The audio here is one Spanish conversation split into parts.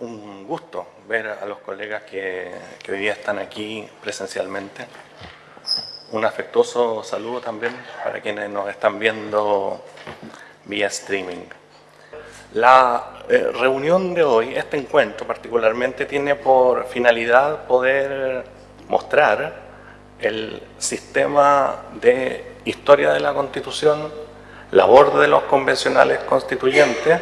Un gusto ver a los colegas que, hoy día están aquí presencialmente. Un afectuoso saludo también para quienes nos están viendo vía streaming. La eh, reunión de hoy, este encuentro particularmente, tiene por finalidad poder mostrar el sistema de historia de la Constitución, labor de los convencionales constituyentes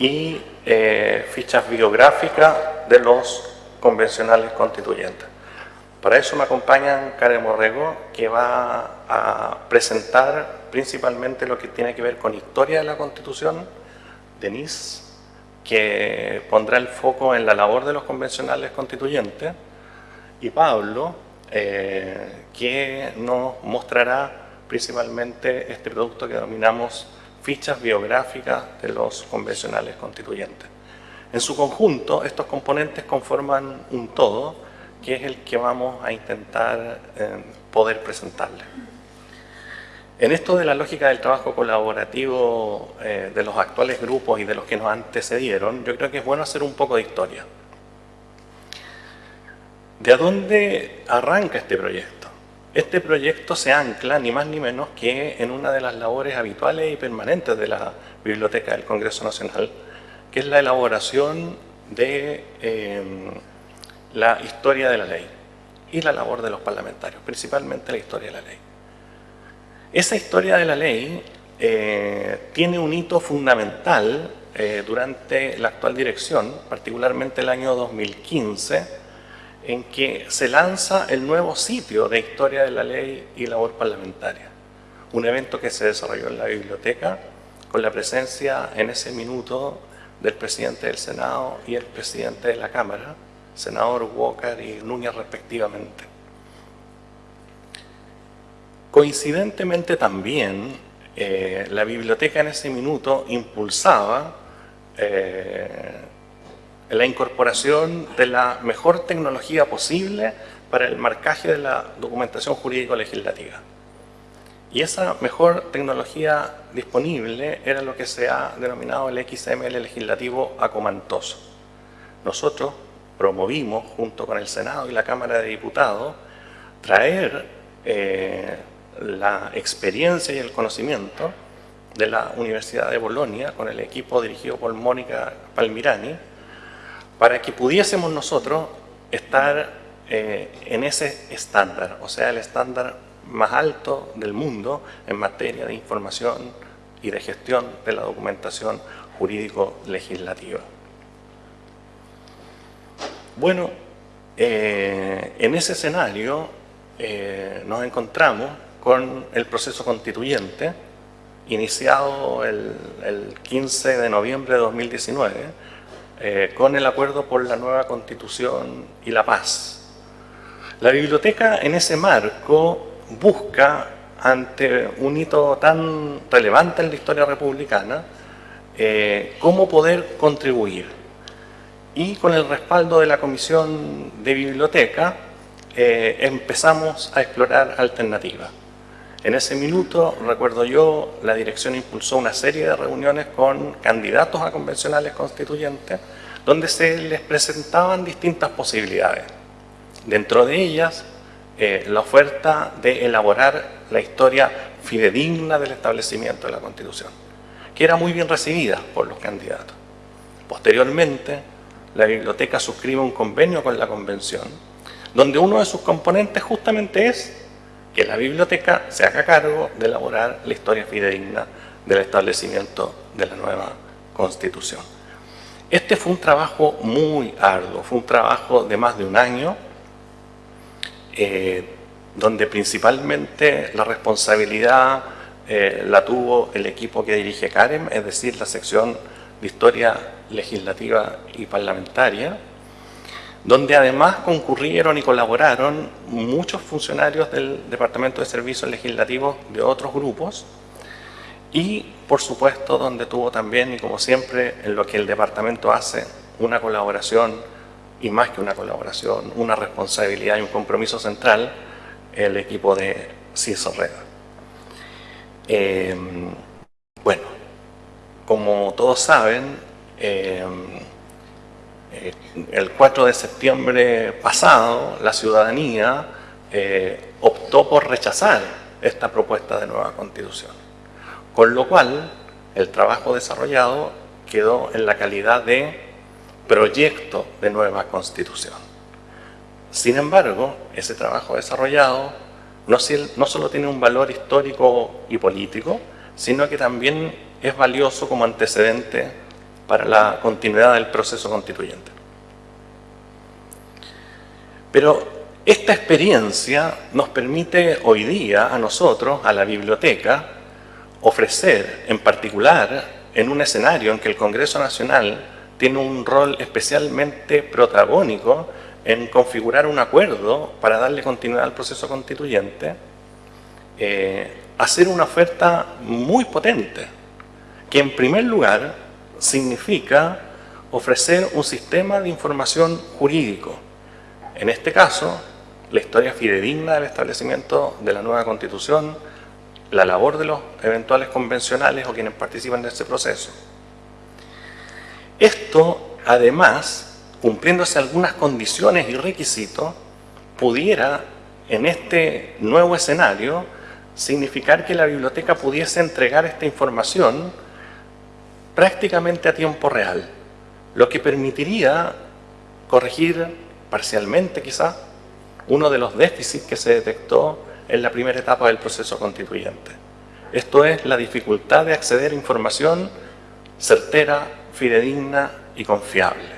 y eh, fichas biográficas de los convencionales constituyentes. Para eso me acompañan Karen Morrego, que va a presentar principalmente lo que tiene que ver con historia de la Constitución, Denise, que pondrá el foco en la labor de los convencionales constituyentes, y Pablo, eh, que nos mostrará principalmente este producto que denominamos fichas biográficas de los convencionales constituyentes. En su conjunto, estos componentes conforman un todo, que es el que vamos a intentar eh, poder presentarle. En esto de la lógica del trabajo colaborativo eh, de los actuales grupos y de los que nos antecedieron, yo creo que es bueno hacer un poco de historia. ¿De dónde arranca este proyecto? Este proyecto se ancla ni más ni menos que en una de las labores habituales y permanentes de la Biblioteca del Congreso Nacional, que es la elaboración de em, la historia de la ley y la labor de los parlamentarios, principalmente la historia de la ley. Esa historia de la ley eh, tiene un hito fundamental eh, durante la actual dirección, particularmente el año 2015, en que se lanza el nuevo sitio de Historia de la Ley y Labor Parlamentaria. Un evento que se desarrolló en la biblioteca con la presencia en ese minuto del presidente del Senado y el presidente de la Cámara, senador Walker y Núñez respectivamente. Coincidentemente también, eh, la biblioteca en ese minuto impulsaba eh, la incorporación de la mejor tecnología posible para el marcaje de la documentación jurídico-legislativa. Y esa mejor tecnología disponible era lo que se ha denominado el XML legislativo acomantoso. Nosotros promovimos, junto con el Senado y la Cámara de Diputados, traer eh, la experiencia y el conocimiento de la Universidad de Bolonia, con el equipo dirigido por Mónica Palmirani, para que pudiésemos nosotros estar eh, en ese estándar, o sea, el estándar más alto del mundo en materia de información y de gestión de la documentación jurídico-legislativa. Bueno, eh, en ese escenario eh, nos encontramos con el proceso constituyente iniciado el, el 15 de noviembre de 2019 eh, con el acuerdo por la nueva Constitución y la paz. La biblioteca en ese marco busca, ante un hito tan relevante en la historia republicana, eh, cómo poder contribuir. Y con el respaldo de la Comisión de Biblioteca eh, empezamos a explorar alternativas. En ese minuto, recuerdo yo, la dirección impulsó una serie de reuniones con candidatos a convencionales constituyentes donde se les presentaban distintas posibilidades. Dentro de ellas, eh, la oferta de elaborar la historia fidedigna del establecimiento de la Constitución, que era muy bien recibida por los candidatos. Posteriormente, la biblioteca suscribe un convenio con la Convención, donde uno de sus componentes justamente es que la biblioteca se haga cargo de elaborar la historia fidedigna del establecimiento de la nueva Constitución. Este fue un trabajo muy arduo, fue un trabajo de más de un año, eh, donde principalmente la responsabilidad eh, la tuvo el equipo que dirige Karen, es decir, la sección de Historia Legislativa y Parlamentaria, donde además concurrieron y colaboraron muchos funcionarios del Departamento de Servicios Legislativos de otros grupos y, por supuesto, donde tuvo también, y como siempre, en lo que el departamento hace, una colaboración, y más que una colaboración, una responsabilidad y un compromiso central, el equipo de CISO. Em, bueno, como todos saben, Eh, el 4 de septiembre pasado, la ciudadanía eh, optó por rechazar esta propuesta de nueva constitución, con lo cual el trabajo desarrollado quedó en la calidad de proyecto de nueva constitución. Sin embargo, ese trabajo desarrollado no solo tiene un valor histórico y político, sino que también es valioso como antecedente para la continuidad del proceso constituyente. Pero esta experiencia nos permite hoy día a nosotros, a la biblioteca, ofrecer en particular en un escenario en que el Congreso Nacional tiene un rol especialmente protagónico en configurar un acuerdo para darle continuidad al proceso constituyente, eh, hacer una oferta muy potente, que en primer lugar significa ofrecer un sistema de información jurídico. En este caso, la historia fidedigna del establecimiento de la nueva Constitución, la labor de los eventuales convencionales o quienes participan de ese proceso. Esto, además, cumpliéndose algunas condiciones y requisitos, pudiera, en este nuevo escenario, significar que la biblioteca pudiese entregar esta información prácticamente a tiempo real, lo que permitiría corregir parcialmente quizá uno de los déficits que se detectó en la primera etapa del proceso constituyente. Esto es la dificultad de acceder a información certera, fidedigna y confiable.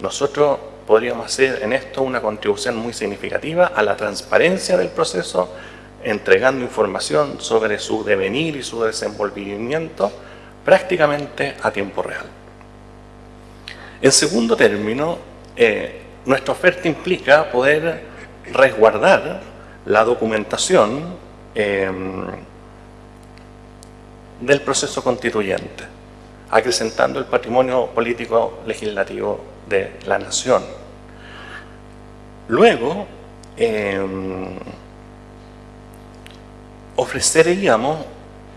Nosotros podríamos hacer en esto una contribución muy significativa a la transparencia del proceso, entregando información sobre su devenir y su desenvolvimiento prácticamente a tiempo real. En segundo término, eh, nuestra oferta implica poder resguardar la documentación em, del proceso constituyente, acrecentando el patrimonio político legislativo de la nación. Luego, em, ofreceríamos,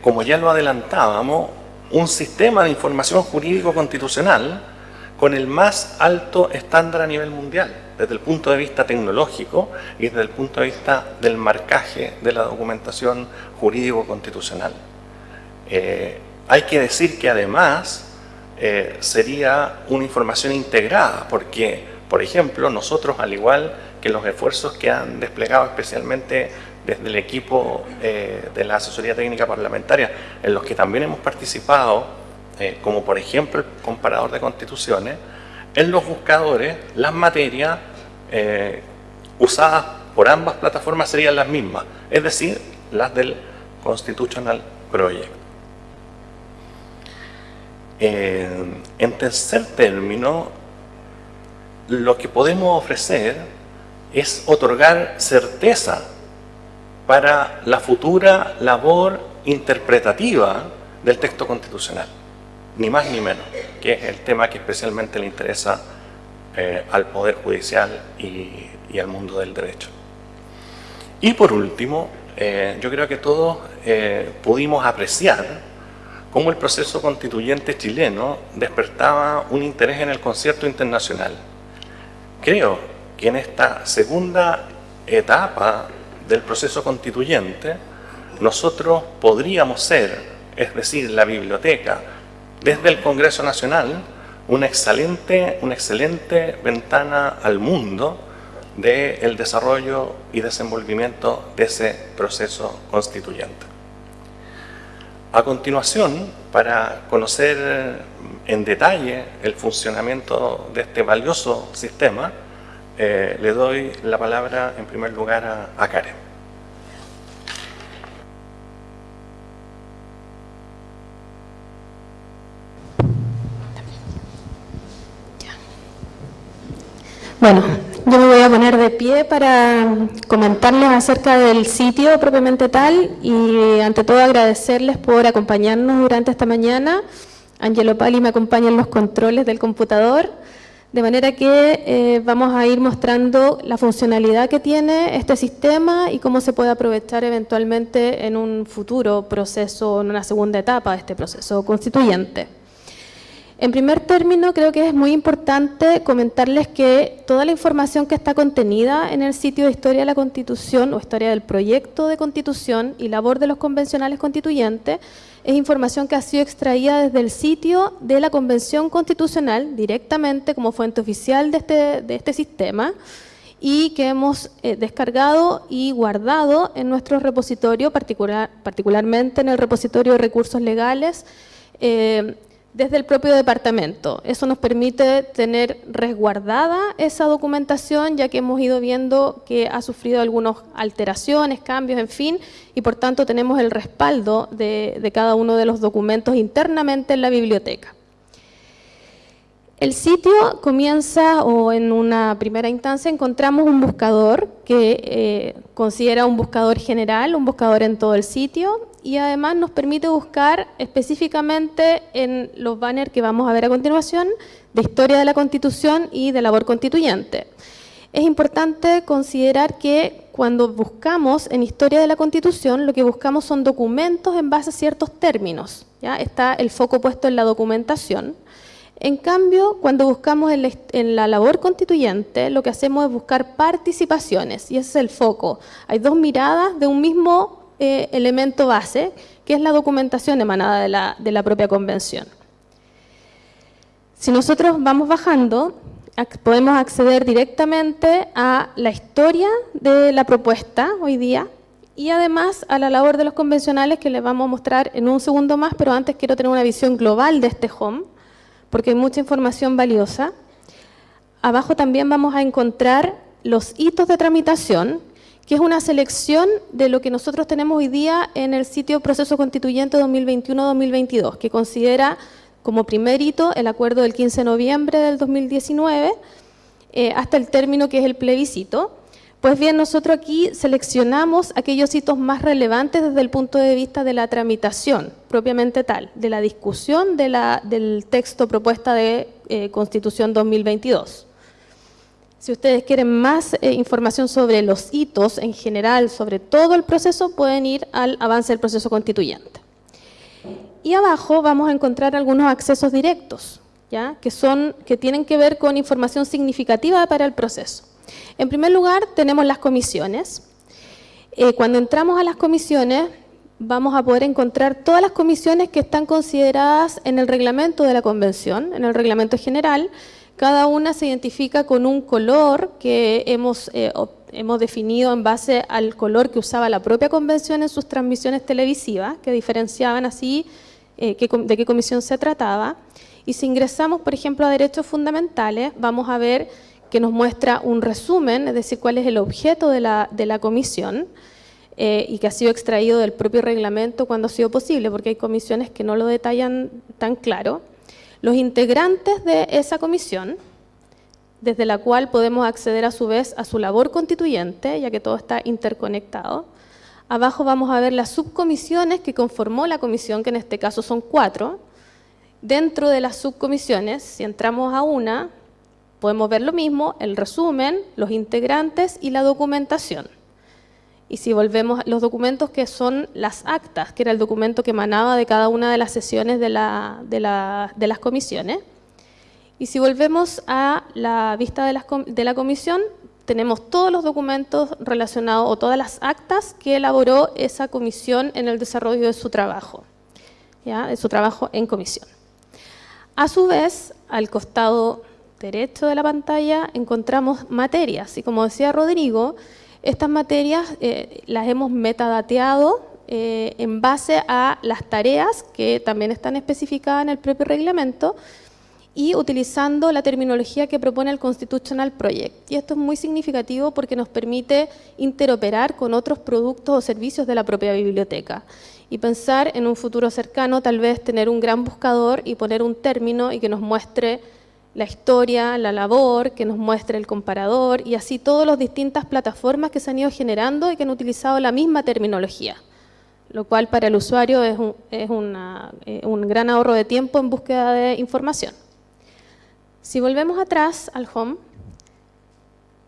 como ya lo adelantábamos, un sistema de información jurídico constitucional con el más alto estándar a nivel mundial, desde el punto de vista tecnológico y desde el punto de vista del marcaje de la documentación jurídico-constitucional. Eh, hay que decir que además eh, sería una información integrada, porque, por ejemplo, nosotros, al igual que los esfuerzos que han desplegado especialmente desde el equipo eh, de la asesoría técnica parlamentaria, en los que también hemos participado, eh, como por ejemplo el comparador de constituciones, en los buscadores las materias eh, usadas por ambas plataformas serían las mismas, es decir, las del Constitutional Project. En tercer término, lo que podemos ofrecer es otorgar certeza para la futura labor interpretativa del texto constitucional ni más ni menos, que es el tema que especialmente le interesa eh, al Poder Judicial y, al mundo del derecho. Y por último, eh, yo creo que todos eh, pudimos apreciar cómo el proceso constituyente chileno despertaba un interés en el concierto internacional. Creo que en esta segunda etapa del proceso constituyente, nosotros podríamos ser, es decir, la biblioteca, desde el Congreso Nacional una excelente, una excelente ventana al mundo del desarrollo y desenvolvimiento de ese proceso constituyente. A continuación, para conocer en detalle el funcionamiento de este valioso sistema, eh, le doy la palabra en primer lugar a, a Karen. Bueno, yo me voy a poner de pie para comentarles acerca del sitio propiamente tal y ante todo agradecerles por acompañarnos durante esta mañana. Angelo Pali me acompaña en los controles del computador, de manera que eh, vamos a ir mostrando la funcionalidad que tiene este sistema y cómo se puede aprovechar eventualmente en un futuro proceso, en una segunda etapa de este proceso constituyente. En primer término, creo que es muy importante comentarles que toda la información que está contenida en el sitio de Historia de la Constitución o Historia del Proyecto de Constitución y labor de los convencionales constituyentes es información que ha sido extraída desde el sitio de la Convención Constitucional directamente como fuente oficial de este, de este sistema y que hemos eh, descargado y guardado en nuestro repositorio, particular, particularmente en el repositorio de recursos legales, eh, desde el propio departamento. Eso nos permite tener resguardada esa documentación, ya que hemos ido viendo que ha sufrido algunas alteraciones, cambios, en fin, y por tanto tenemos el respaldo de, de cada uno de los documentos internamente en la biblioteca. El sitio comienza, o en una primera instancia, encontramos un buscador que eh, considera un buscador general, un buscador en todo el sitio, y además nos permite buscar específicamente en los banners que vamos a ver a continuación, de historia de la Constitución y de labor constituyente. Es importante considerar que cuando buscamos en historia de la Constitución, lo que buscamos son documentos en base a ciertos términos. ¿ya? Está el foco puesto en la documentación, en cambio, cuando buscamos en la, labor constituyente, lo que hacemos es buscar participaciones, y ese es el foco. Hay dos miradas de un mismo eh, elemento base, que es la documentación emanada de la, de la propia convención. Si nosotros vamos bajando, podemos acceder directamente a la historia de la propuesta hoy día, y además a la labor de los convencionales que les vamos a mostrar en un segundo más, pero antes quiero tener una visión global de este home porque hay mucha información valiosa. Abajo también vamos a encontrar los hitos de tramitación, que es una selección de lo que nosotros tenemos hoy día en el sitio Proceso Constituyente 2021-2022, que considera como primer hito el acuerdo del 15 de noviembre del 2019, eh, hasta el término que es el plebiscito, pues bien, nosotros aquí seleccionamos aquellos hitos más relevantes desde el punto de vista de la tramitación, propiamente tal, de la discusión del texto propuesta de eh, Constitución 2022. Si ustedes quieren más eh, información sobre los hitos en general, sobre todo el proceso, pueden ir al avance del proceso constituyente. Y abajo vamos a encontrar algunos accesos directos, ¿ya? Que, son, que tienen que ver con información significativa para el proceso. En primer lugar, tenemos las comisiones. Eh, cuando entramos a las comisiones, vamos a poder encontrar todas las comisiones que están consideradas en el reglamento de la convención, en el reglamento general. Cada una se identifica con un color que hemos, eh, hemos definido en base al color que usaba la propia convención en sus transmisiones televisivas, que diferenciaban así eh, de qué comisión se trataba. Y si ingresamos, por ejemplo, a derechos fundamentales, vamos a ver que nos muestra un resumen, es decir, cuál es el objeto de la, de la comisión eh, y que ha sido extraído del propio reglamento cuando ha sido posible, porque hay comisiones que no lo detallan tan claro. Los integrantes de esa comisión, desde la cual podemos acceder a su vez a su labor constituyente, ya que todo está interconectado. Abajo vamos a ver las subcomisiones que conformó la comisión, que en este caso son cuatro. Dentro de las subcomisiones, si entramos a una, podemos ver lo mismo, el resumen, los integrantes y la documentación. Y si volvemos a los documentos que son las actas, que era el documento que emanaba de cada una de las sesiones de, la, las comisiones. Y si volvemos a la vista de, de la comisión, tenemos todos los documentos relacionados o todas las actas que elaboró esa comisión en el desarrollo de su trabajo, ¿ya? de su trabajo en comisión. A su vez, al costado derecho de la pantalla encontramos materias y como decía Rodrigo, estas materias eh, las hemos metadateado eh, en base a las tareas que también están especificadas en el propio reglamento y utilizando la terminología que propone el Constitutional Project. Y esto es muy significativo porque nos permite interoperar con otros productos o servicios de la propia biblioteca y pensar en un futuro cercano tal vez tener un gran buscador y poner un término y que nos muestre la historia, la labor, que nos muestre el comparador y así todas las distintas plataformas que se han ido generando y que han utilizado la misma terminología, lo cual para el usuario es un, es eh, un gran ahorro de tiempo en búsqueda de información. Si volvemos atrás al home,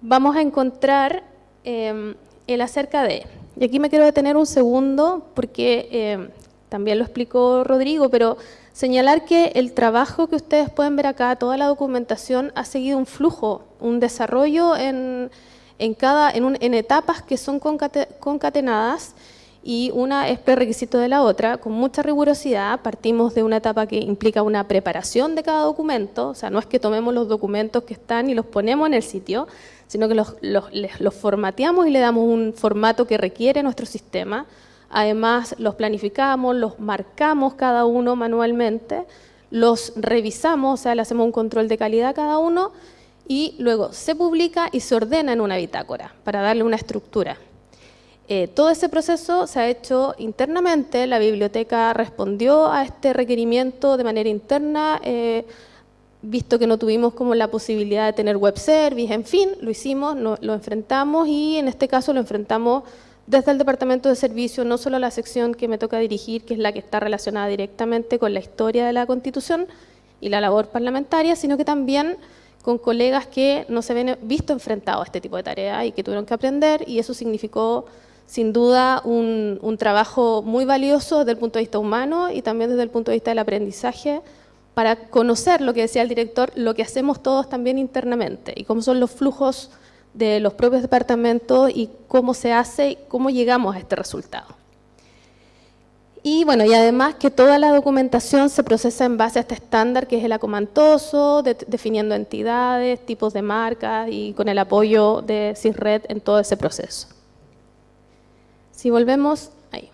vamos a encontrar eh, el acerca de, y aquí me quiero detener un segundo porque eh, también lo explicó Rodrigo, pero señalar que el trabajo que ustedes pueden ver acá, toda la documentación, ha seguido un flujo, un desarrollo en, cada, en, etapas que son concatenadas y una es prerequisito de la otra, con mucha rigurosidad. Partimos de una etapa que implica una preparación de cada documento, o sea, no es que tomemos los documentos que están y los ponemos en el sitio, sino que los, los formateamos y le damos un formato que requiere nuestro sistema, Además, los planificamos, los marcamos cada uno manualmente, los revisamos, o sea, le hacemos un control de calidad cada uno y luego se publica y se ordena en una bitácora para darle una estructura. Eh, todo ese proceso se ha hecho internamente, la biblioteca respondió a este requerimiento de manera interna, eh, visto que no tuvimos como la posibilidad de tener web service, en fin, lo hicimos, lo enfrentamos y en este caso lo enfrentamos desde el Departamento de Servicio, no solo la sección que me toca dirigir, que es la que está relacionada directamente con la historia de la Constitución y la labor parlamentaria, sino que también con colegas que no se ven visto enfrentados a este tipo de tareas y que tuvieron que aprender, y eso significó sin duda un, un, trabajo muy valioso desde el punto de vista humano y también desde el punto de vista del aprendizaje para conocer lo que decía el director, lo que hacemos todos también internamente y cómo son los flujos de los propios departamentos y cómo se hace cómo llegamos a este resultado. Y bueno, y además que toda la documentación se procesa en base a este estándar que es el acomantoso, definiendo entidades, tipos de marcas y con el apoyo de CISRED en todo ese proceso. Si volvemos ahí.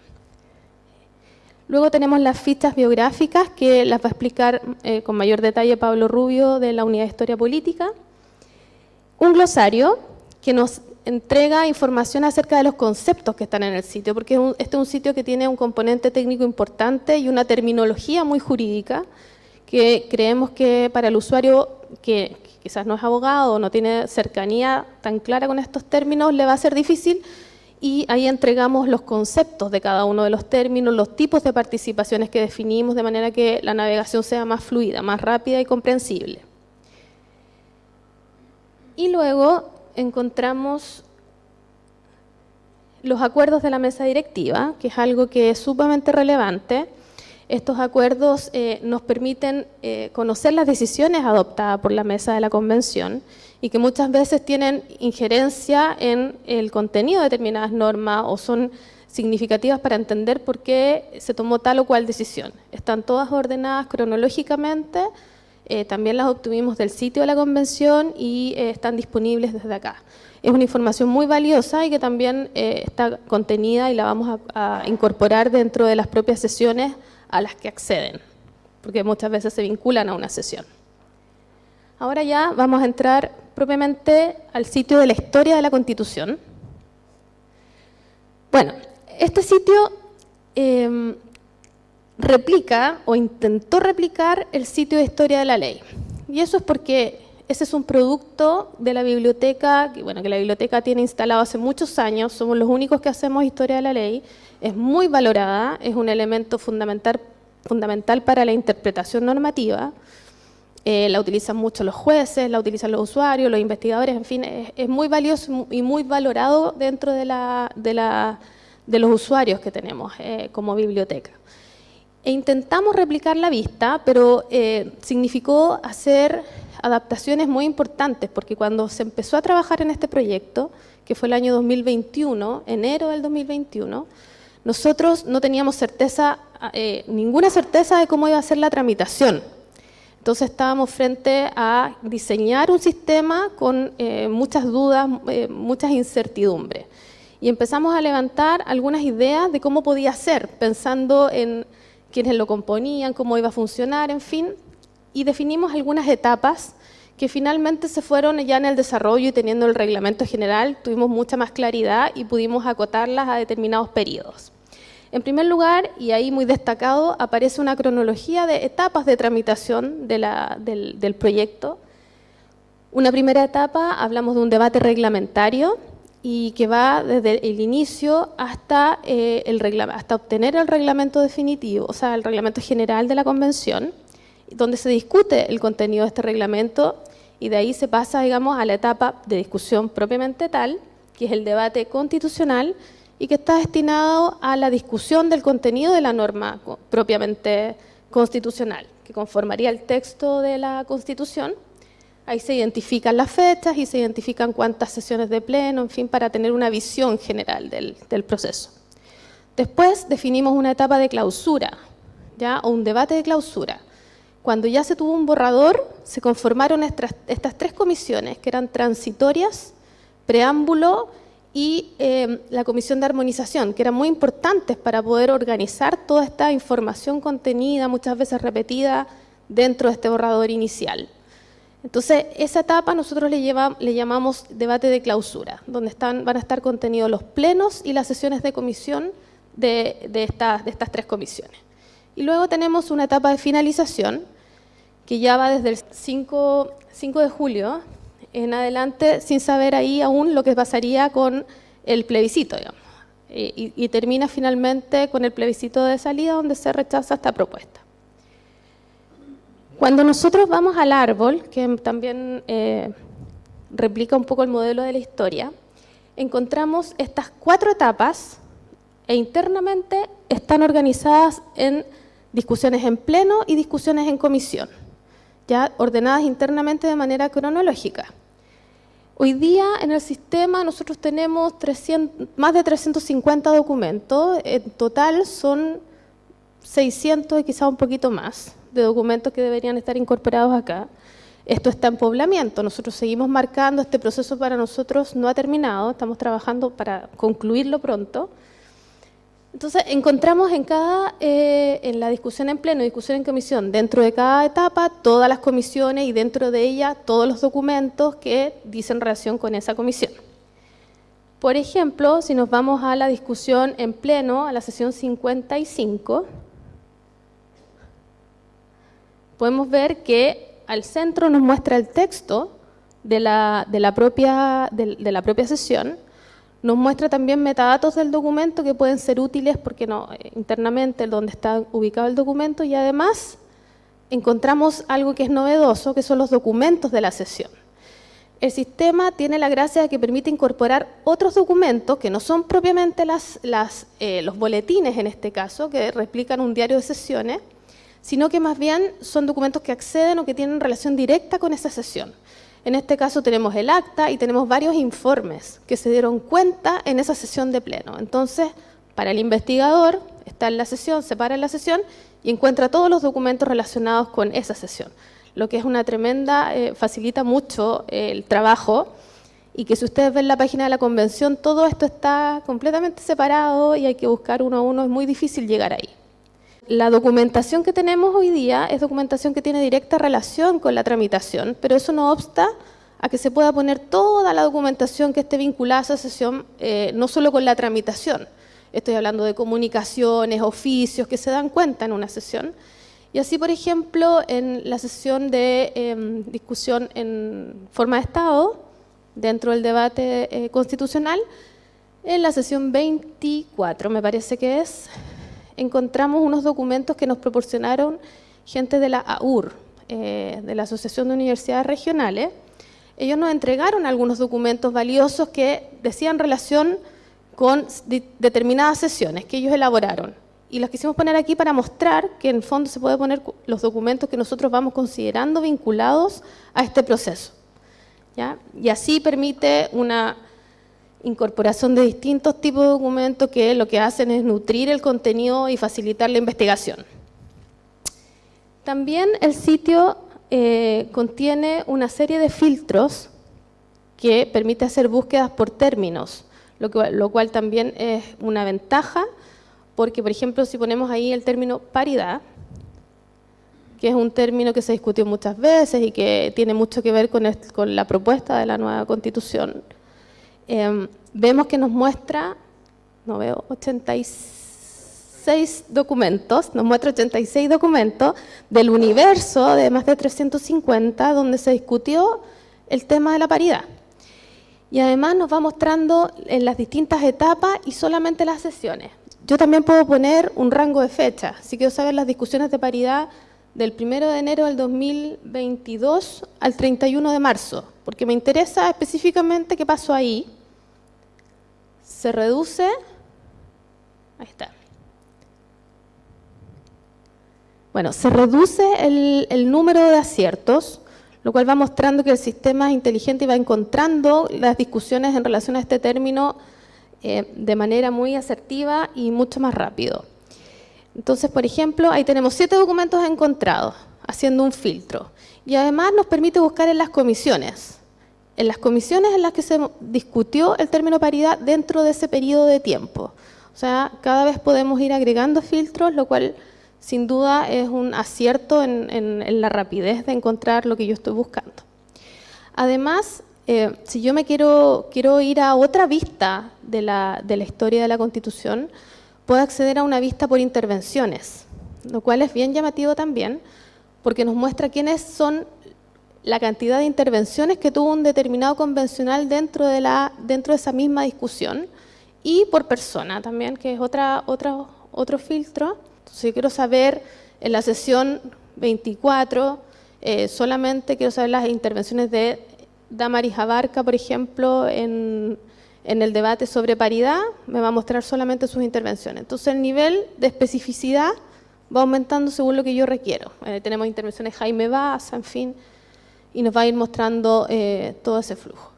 Luego tenemos las fichas biográficas que las va a explicar eh, con mayor detalle Pablo Rubio de la Unidad de Historia Política un glosario que nos entrega información acerca de los conceptos que están en el sitio, porque este es un sitio que tiene un componente técnico importante y una terminología muy jurídica que creemos que para el usuario que quizás no es abogado o no tiene cercanía tan clara con estos términos, le va a ser difícil y ahí entregamos los conceptos de cada uno de los términos, los tipos de participaciones que definimos de manera que la navegación sea más fluida, más rápida y comprensible. Y luego encontramos los acuerdos de la mesa directiva, que es algo que es sumamente relevante. Estos acuerdos eh, nos permiten eh, conocer las decisiones adoptadas por la mesa de la convención y que muchas veces tienen injerencia en el contenido de determinadas normas o son significativas para entender por qué se tomó tal o cual decisión. Están todas ordenadas cronológicamente, eh, también las obtuvimos del sitio de la convención y eh, están disponibles desde acá. Es una información muy valiosa y que también eh, está contenida y la vamos a, incorporar dentro de las propias sesiones a las que acceden, porque muchas veces se vinculan a una sesión. Ahora ya vamos a entrar propiamente al sitio de la historia de la Constitución. Bueno, este sitio replica o intentó replicar el sitio de historia de la ley. Y eso es porque ese es un producto de la biblioteca, que, bueno, que la biblioteca tiene instalado hace muchos años, somos los únicos que hacemos historia de la ley, es muy valorada, es un elemento fundamental, fundamental para la interpretación normativa, eh, la utilizan mucho los jueces, la utilizan los usuarios, los investigadores, en fin, es, muy valioso y muy valorado dentro de, los usuarios que tenemos eh, como biblioteca e intentamos replicar la vista, pero eh, significó hacer adaptaciones muy importantes, porque cuando se empezó a trabajar en este proyecto, que fue el año 2021, enero del 2021, nosotros no teníamos certeza, eh, ninguna certeza de cómo iba a ser la tramitación. Entonces estábamos frente a diseñar un sistema con eh, muchas dudas, muchas incertidumbres. Y empezamos a levantar algunas ideas de cómo podía ser, pensando en quiénes lo componían, cómo iba a funcionar, en fin, y definimos algunas etapas que finalmente se fueron ya en el desarrollo y teniendo el reglamento general, tuvimos mucha más claridad y pudimos acotarlas a determinados periodos. En primer lugar, y ahí muy destacado, aparece una cronología de etapas de tramitación del, del proyecto. Una primera etapa, hablamos de un debate reglamentario, y que va desde el inicio hasta, eh, el hasta obtener el reglamento definitivo, o sea, el reglamento general de la convención, donde se discute el contenido de este reglamento y de ahí se pasa, digamos, a la etapa de discusión propiamente tal, que es el debate constitucional, y que está destinado a la discusión del contenido de la norma propiamente constitucional, que conformaría el texto de la Constitución. Ahí se identifican las fechas y se identifican cuántas sesiones de pleno, en fin, para tener una visión general del, proceso. Después definimos una etapa de clausura, ¿ya? o un debate de clausura. Cuando ya se tuvo un borrador, se conformaron estas, estas tres comisiones, que eran transitorias, preámbulo y em, la comisión de armonización, que eran muy importantes para poder organizar toda esta información contenida, muchas veces repetida, dentro de este borrador inicial. Entonces, esa etapa nosotros le, le llamamos debate de clausura, donde están, van a estar contenidos los plenos y las sesiones de comisión de, de, de estas tres comisiones. Y luego tenemos una etapa de finalización, que ya va desde el 5, 5 de julio en adelante sin saber ahí aún lo que pasaría con el plebiscito, digamos. Y, termina finalmente con el plebiscito de salida donde se rechaza esta propuesta. Cuando nosotros vamos al árbol, que también eh, replica un poco el modelo de la historia, encontramos estas cuatro etapas e internamente están organizadas en discusiones en pleno y discusiones en comisión, ya ordenadas internamente de manera cronológica. Hoy día en el sistema nosotros tenemos más de 350 documentos, en total son 600 y quizá un poquito más de documentos que deberían estar incorporados acá. Esto está en poblamiento, nosotros seguimos marcando, este proceso para nosotros no ha terminado, estamos trabajando para concluirlo pronto, entonces, encontramos en cada, eh, en la discusión en pleno, discusión en comisión, dentro de cada etapa, todas las comisiones y dentro de ella todos los documentos que dicen relación con esa comisión. Por ejemplo, si nos vamos a la discusión en pleno, a la sesión 55, podemos ver que al centro nos muestra el texto de la, de la, propia, de la propia sesión, nos muestra también metadatos del documento que pueden ser útiles porque no, eh, internamente donde está ubicado el documento y además encontramos algo que es novedoso, que son los documentos de la sesión. El sistema tiene la gracia de que permite incorporar otros documentos que no son propiamente las, eh, los boletines en este caso, que replican un diario de sesiones, sino que más bien son documentos que acceden o que tienen relación directa con esa sesión. En este caso tenemos el acta y tenemos varios informes que se dieron cuenta en esa sesión de pleno. Entonces, para el investigador, está en la sesión, se para en la sesión y encuentra todos los documentos relacionados con esa sesión. Lo que es una tremenda, eh, facilita mucho el trabajo y que si ustedes ven la página de la convención, todo esto está completamente separado y hay que buscar uno a uno, es muy difícil llegar ahí. La documentación que tenemos hoy día es documentación que tiene directa relación con la tramitación, pero eso no obsta a que se pueda poner toda la documentación que esté vinculada a esa sesión, eh, no solo con la tramitación. Estoy hablando de comunicaciones, oficios que se dan cuenta en una sesión. Y así, por ejemplo, en la sesión de em, discusión en forma de Estado, dentro del debate eh, constitucional, en la sesión 24, me parece que es, encontramos unos documentos que nos proporcionaron gente de la AUR, eh, de la Asociación de Universidades Regionales. Ellos nos entregaron algunos documentos valiosos que decían relación con determinadas sesiones que ellos elaboraron. Y los quisimos poner aquí para mostrar que en fondo se puede poner los documentos que nosotros vamos considerando vinculados a este proceso. Y así permite una incorporación de distintos tipos de documentos que lo que hacen es nutrir el contenido y facilitar la investigación. También el sitio eh, contiene una serie de filtros que permite hacer búsquedas por términos, lo, cual también es una ventaja, porque por ejemplo si ponemos ahí el término paridad, que es un término que se discutió muchas veces y que tiene mucho que ver con la propuesta de la nueva constitución, Em, vemos que nos muestra, no veo, 86 documentos, nos muestra 86 documentos del universo de más de 350 donde se discutió el tema de la paridad. Y además nos va mostrando en las distintas etapas y solamente las sesiones. Yo también puedo poner un rango de fecha, si quiero saber las discusiones de paridad del 1 de enero del 2022 al 31 de marzo, porque me interesa específicamente qué pasó ahí, se reduce Ahí está. Bueno, se reduce el, número de aciertos, lo cual va mostrando que el sistema es inteligente y va encontrando las discusiones en relación a este término eh, de manera muy asertiva y mucho más rápido. Entonces, por ejemplo, ahí tenemos siete documentos encontrados, haciendo un filtro. Y además nos permite buscar en las comisiones. En las comisiones en las que se discutió el término paridad dentro de ese periodo de tiempo. O sea, cada vez podemos ir agregando filtros, lo cual sin duda es un acierto en, la rapidez de encontrar lo que yo estoy buscando. Además, eh, si yo me quiero, quiero ir a otra vista de la, de la historia de la Constitución, puedo acceder a una vista por intervenciones, lo cual es bien llamativo también, porque nos muestra quiénes son la cantidad de intervenciones que tuvo un determinado convencional dentro de, la, dentro de esa misma discusión y por persona también, que es otra, otra, otro filtro. Entonces quiero saber en la sesión 24, eh, solamente quiero saber las intervenciones de Damaris Abarca, por ejemplo, en, en el debate sobre paridad, me va a mostrar solamente sus intervenciones. Entonces el nivel de especificidad va aumentando según lo que yo requiero. Eh, tenemos intervenciones Jaime Baza, en fin, y nos va a ir mostrando eh, todo ese flujo.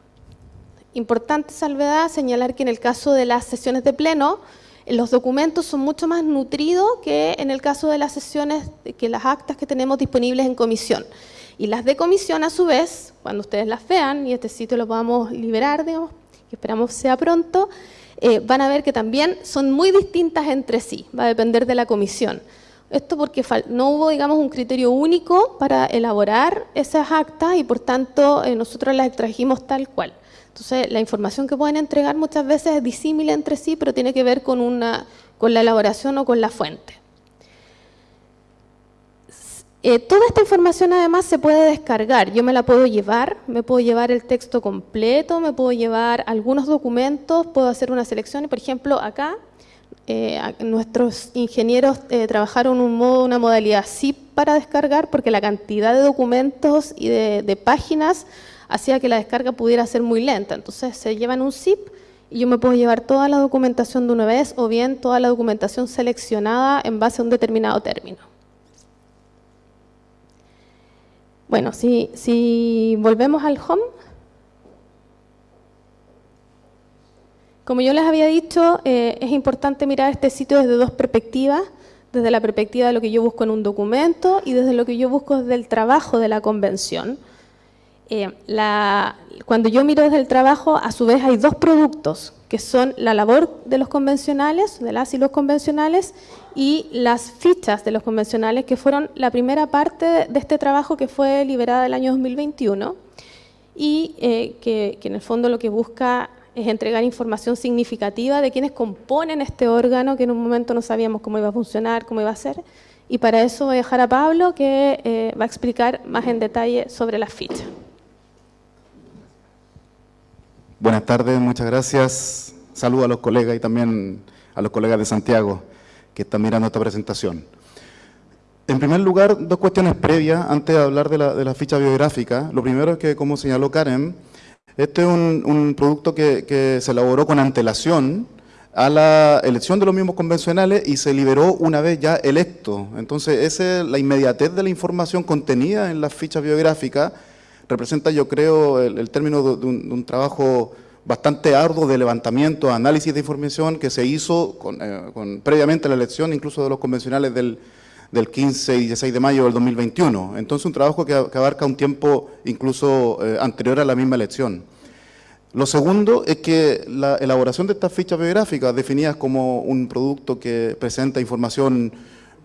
Importante salvedad, señalar que en el caso de las sesiones de pleno, los documentos son mucho más nutridos que en el caso de las sesiones, que las actas que tenemos disponibles en comisión. Y las de comisión, a su vez, cuando ustedes las vean, y este sitio lo podamos liberar, digamos, que esperamos sea pronto, eh, van a ver que también son muy distintas entre sí, va a depender de la comisión. Esto porque no hubo, digamos, un criterio único para elaborar esas actas y por tanto eh, nosotros las extrajimos tal cual. Entonces, la información que pueden entregar muchas veces es disímil entre sí, pero tiene que ver con, una, con la elaboración o con la fuente. Eh, toda esta información además se puede descargar, yo me la puedo llevar, me puedo llevar el texto completo, me puedo llevar algunos documentos, puedo hacer una selección por ejemplo acá eh, nuestros ingenieros eh, trabajaron una modalidad zip para descargar porque la cantidad de documentos y de, páginas hacía que la descarga pudiera ser muy lenta, entonces se llevan un zip y yo me puedo llevar toda la documentación de una vez o bien toda la documentación seleccionada en base a un determinado término. Bueno, si, volvemos al home, como yo les había dicho, eh, es importante mirar este sitio desde dos perspectivas, desde la perspectiva de lo que yo busco en un documento y desde lo que yo busco desde el trabajo de la convención. Eh, cuando yo miro desde el trabajo, a su vez hay dos productos, que son la labor de los convencionales, de las y los convencionales, y las fichas de los convencionales, que fueron la primera parte de este trabajo que fue liberada el año 2021, y eh, que, que en el fondo lo que busca es entregar información significativa de quienes componen este órgano, que en un momento no sabíamos cómo iba a funcionar, cómo iba a ser, y para eso voy a dejar a Pablo que eh, va a explicar más en detalle sobre las fichas. Buenas tardes, muchas gracias. Saludo a los colegas y también a los colegas de Santiago que están mirando esta presentación. En primer lugar, dos cuestiones previas antes de hablar de la, ficha biográfica. Lo primero es que, como señaló Karen, este es un, producto que, se elaboró con antelación a la elección de los mismos convencionales y se liberó una vez ya electo. Entonces, esa, la inmediatez de la información contenida en las fichas biográficas representa, yo creo, el, término de un, trabajo bastante arduo de levantamiento, análisis de información que se hizo eh, previamente a la elección, incluso de los convencionales del, 15 y 16 de mayo del 2021. Entonces, un trabajo que, abarca un tiempo incluso eh, anterior a la misma elección. Lo segundo es que la elaboración de estas fichas biográficas, definidas como un producto que presenta información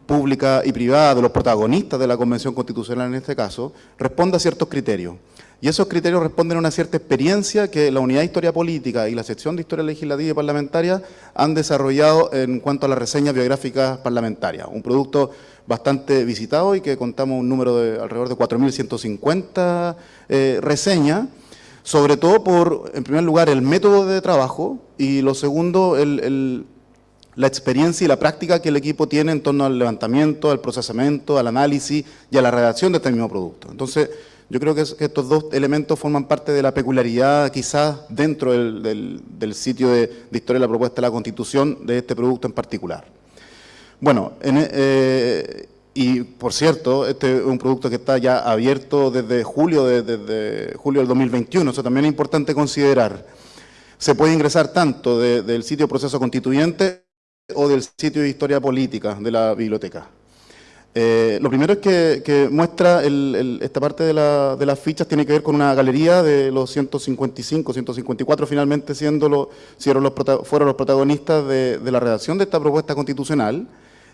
pública y privada de los protagonistas de la Convención Constitucional en este caso, responde a ciertos criterios. Y esos criterios responden a una cierta experiencia que la Unidad de Historia Política y la Sección de Historia Legislativa y Parlamentaria han desarrollado en cuanto a las reseñas biográficas parlamentarias. Un producto bastante visitado y que contamos un número de alrededor de 4.150 eh, reseñas, sobre todo por, en primer lugar, el método de trabajo y lo segundo, el la experiencia y la práctica que el equipo tiene en torno al levantamiento, al procesamiento, al análisis y a la redacción de este mismo producto. Entonces, Yo creo que, estos dos elementos forman parte de la peculiaridad, quizás dentro del, sitio de, historia de la propuesta de la Constitución, de este producto en particular. Bueno, eh, y por cierto, este es un producto que está ya abierto desde julio, desde julio del 2021, eso también es importante considerar. Se puede ingresar tanto del sitio Proceso Constituyente o del sitio de Historia Política de la biblioteca. Eh, lo primero es que, muestra esta parte de, las fichas tiene que ver con una galería de los 155, 154 finalmente siendo los, fueron los protagonistas de, la redacción de esta propuesta constitucional.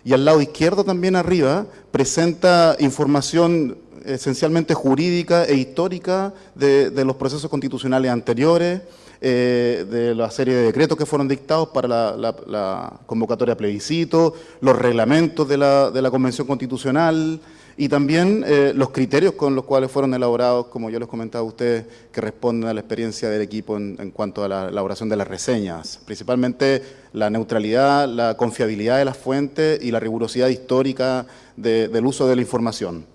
Y al lado izquierdo también arriba presenta información esencialmente jurídica e histórica de los procesos constitucionales anteriores, eh, de la serie de decretos que fueron dictados para la, convocatoria plebiscito, los reglamentos de la, Convención Constitucional y también eh, los criterios con los cuales fueron elaborados, como yo les comentaba a ustedes, que responden a la experiencia del equipo en, cuanto a la elaboración de las reseñas, principalmente la neutralidad, la confiabilidad de las fuentes y la rigurosidad histórica del uso de la información.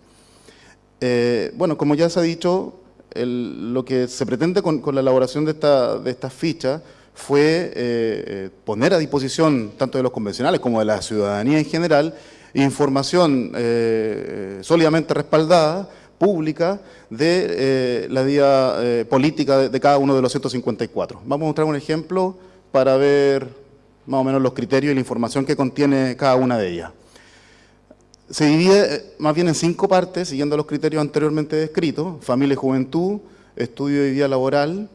Eh, bueno, como ya se ha dicho, lo que se pretende con, la elaboración de estas esta fichas fue eh, eh, poner a disposición tanto de los convencionales como de la ciudadanía en general información eh, sólidamente respaldada, pública, de la vía política de, cada uno de los 154. Vamos a mostrar un ejemplo para ver más o menos los criterios y la información que contiene cada una de ellas. Se divide eh, más bien en cinco partes, siguiendo los criterios anteriormente descritos, familia y juventud, estudio y vida laboral,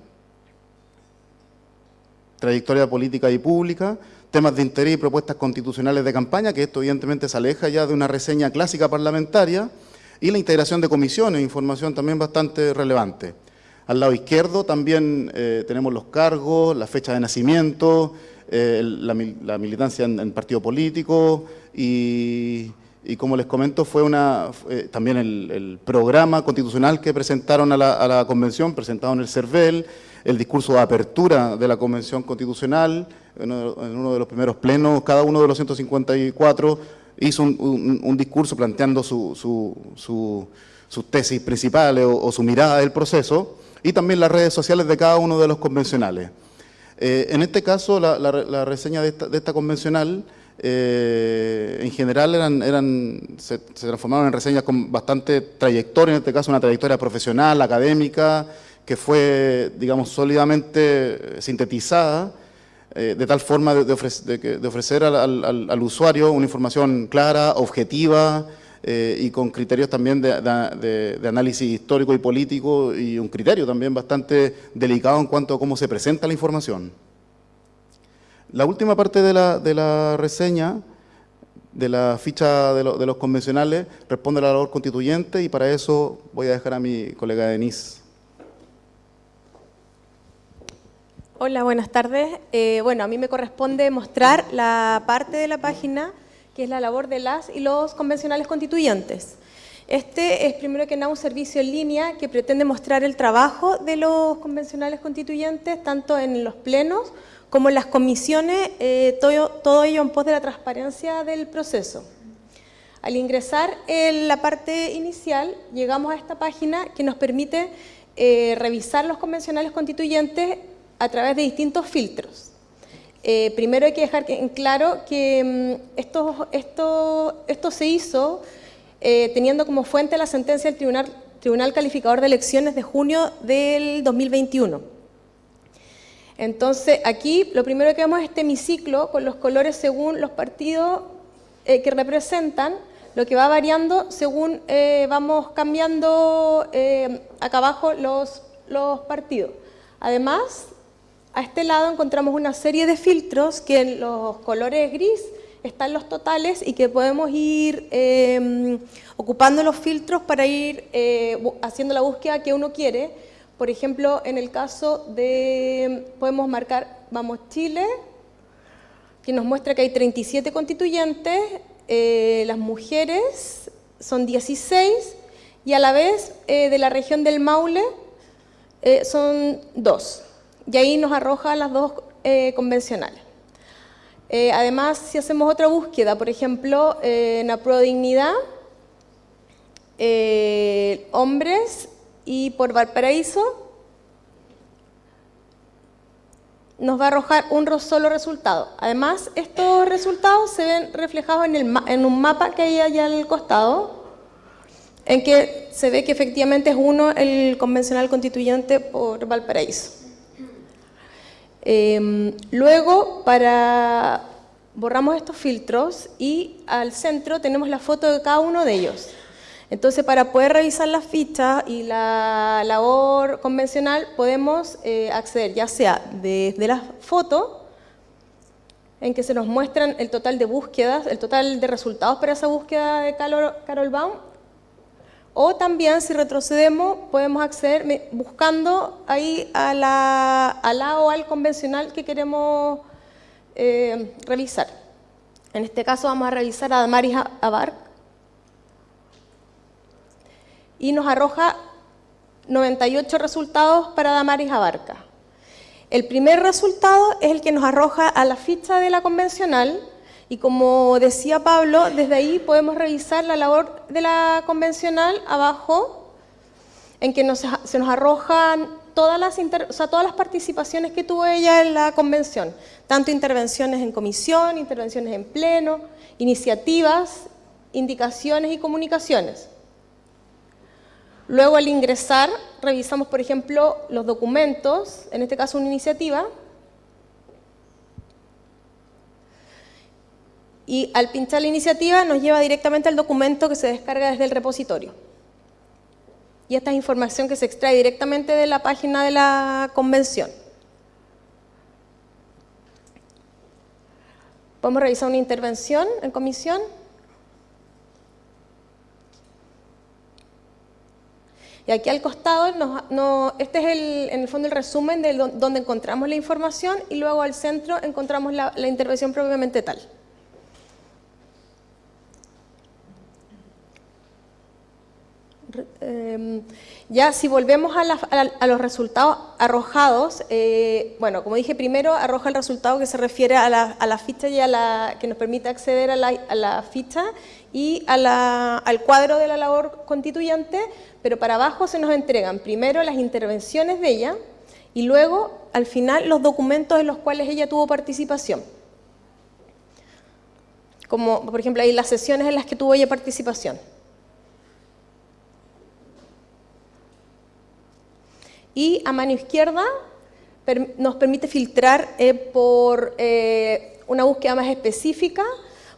trayectoria política y pública, temas de interés y propuestas constitucionales de campaña, que esto evidentemente se aleja ya de una reseña clásica parlamentaria, y la integración de comisiones, información también bastante relevante. Al lado izquierdo también eh, tenemos los cargos, la fecha de nacimiento, eh, la, militancia en, en partido político y y como les comento, fue una, eh, también el, programa constitucional que presentaron a la, convención, presentado en el CERVEL, el discurso de apertura de la convención constitucional, en uno, de los primeros plenos, cada uno de los 154 hizo un, discurso planteando su, sus tesis principales o, su mirada del proceso, y también las redes sociales de cada uno de los convencionales. Eh, en este caso, la, reseña de esta, de esta convencional eh, en general eran, eran, se, transformaron en reseñas con bastante trayectoria, en este caso una trayectoria profesional, académica, que fue, digamos, sólidamente sintetizada, eh, de tal forma de, ofrecer al, usuario una información clara, objetiva, eh, y con criterios también de, análisis histórico y político, y un criterio también bastante delicado en cuanto a cómo se presenta la información. La última parte de la, reseña, de la ficha de, los convencionales, responde a la labor constituyente y para eso voy a dejar a mi colega Denise. Hola, buenas tardes. Eh, bueno, a mí me corresponde mostrar la parte de la página que es la labor de las y los convencionales constituyentes. Este es primero que nada un servicio en línea que pretende mostrar el trabajo de los convencionales constituyentes, tanto en los plenos como las comisiones, eh, todo, ello en pos de la transparencia del proceso. Al ingresar en la parte inicial, llegamos a esta página que nos permite eh, revisar los convencionales constituyentes a través de distintos filtros. Eh, primero hay que dejar en claro que mm, esto, se hizo teniendo como fuente la sentencia del Tribunal Calificador de Elecciones de junio del 2021 entonces, aquí lo primero que vemos es este hemiciclo con los colores según los partidos eh, que representan, lo que va variando según eh, vamos cambiando eh, acá abajo los, partidos. Además, a este lado encontramos una serie de filtros que en los colores gris están los totales y que podemos ir ocupando los filtros para ir haciendo la búsqueda que uno quiere por ejemplo, en el caso de, podemos marcar, vamos Chile, que nos muestra que hay 37 constituyentes, eh, las mujeres son 16 y a la vez eh, de la región del Maule eh, son dos. Y ahí nos arroja las dos convencionales. además, si hacemos otra búsqueda, por ejemplo, en la Dignidad, hombres y por Valparaíso nos va a arrojar un solo resultado. Además, estos resultados se ven reflejados en, el, en un mapa que hay allá al costado, en que se ve que efectivamente es uno el convencional constituyente por Valparaíso. Em, luego, para borramos estos filtros y al centro tenemos la foto de cada uno de ellos. Entonces, para poder revisar las fichas y la labor convencional, podemos eh, acceder ya sea desde la foto, en que se nos muestran el total de búsquedas, el total de resultados para esa búsqueda de Carol Baum, o también, si retrocedemos, podemos acceder buscando ahí a la, a o al convencional que queremos eh, revisar. En este caso vamos a revisar a Damaris Abarc, y nos arroja 98 resultados para Damaris Abarca. El primer resultado es el que nos arroja a la ficha de la convencional y como decía Pablo, desde ahí podemos revisar la labor de la convencional abajo, en que se nos arrojan todas las, todas las participaciones que tuvo ella en la convención, tanto intervenciones en comisión, intervenciones en pleno, iniciativas, indicaciones y comunicaciones. Luego al ingresar revisamos, por ejemplo, los documentos, en este caso una iniciativa, y al pinchar la iniciativa nos lleva directamente al documento que se descarga desde el repositorio. Y esta es información que se extrae directamente de la página de la convención. Podemos revisar una intervención en comisión. Aquí al costado, este es el, en el fondo el resumen de donde encontramos la información y luego al centro encontramos la, intervención propiamente tal. Em, ya si volvemos a, los resultados arrojados, eh, bueno, como dije primero, arroja el resultado que se refiere a la, ficha y a la que nos permite acceder a la, ficha y al cuadro de la labor constituyente, pero para abajo se nos entregan primero las intervenciones de ella y luego, al final, los documentos en los cuales ella tuvo participación. Como, por ejemplo, ahí las sesiones en las que tuvo ella participación. Y a mano izquierda nos permite filtrar eh, por eh, una búsqueda más específica.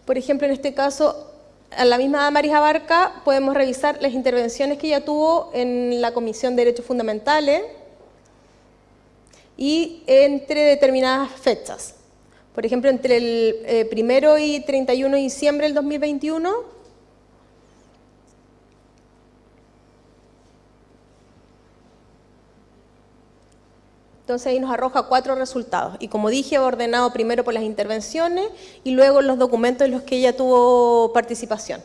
Por ejemplo, en este caso, a la misma Marisa Barca podemos revisar las intervenciones que ella tuvo en la Comisión de Derechos Fundamentales y entre determinadas fechas. Por ejemplo, entre el eh, primero y 31 de diciembre del 2021 Entonces ahí nos arroja cuatro resultados. Y como dije, ordenado primero por las intervenciones y luego los documentos en los que ella tuvo participación.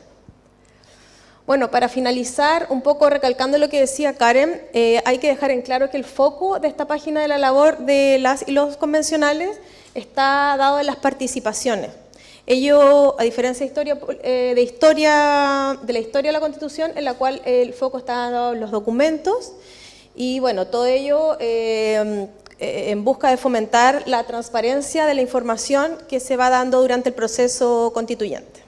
Bueno, para finalizar, un poco recalcando lo que decía Karen, eh, hay que dejar en claro que el foco de esta página de la labor de las y los convencionales está dado en las participaciones. Ello, a diferencia de, historia, eh, de, historia, de la historia de la Constitución, en la cual el foco está dado en los documentos, y bueno, todo ello eh, eh, en busca de fomentar la transparencia de la información que se va dando durante el proceso constituyente.